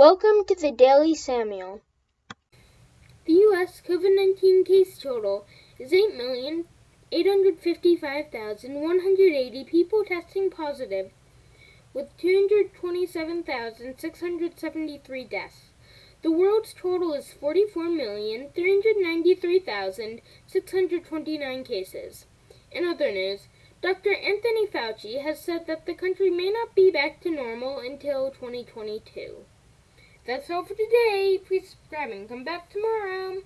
Welcome to the Daily Samuel. The U.S. COVID 19 case total is 8,855,180 people testing positive, with 227,673 deaths. The world's total is 44,393,629 cases. In other news, Dr. Anthony Fauci has said that the country may not be back to normal until 2022. That's all for today. Please subscribe and come back tomorrow.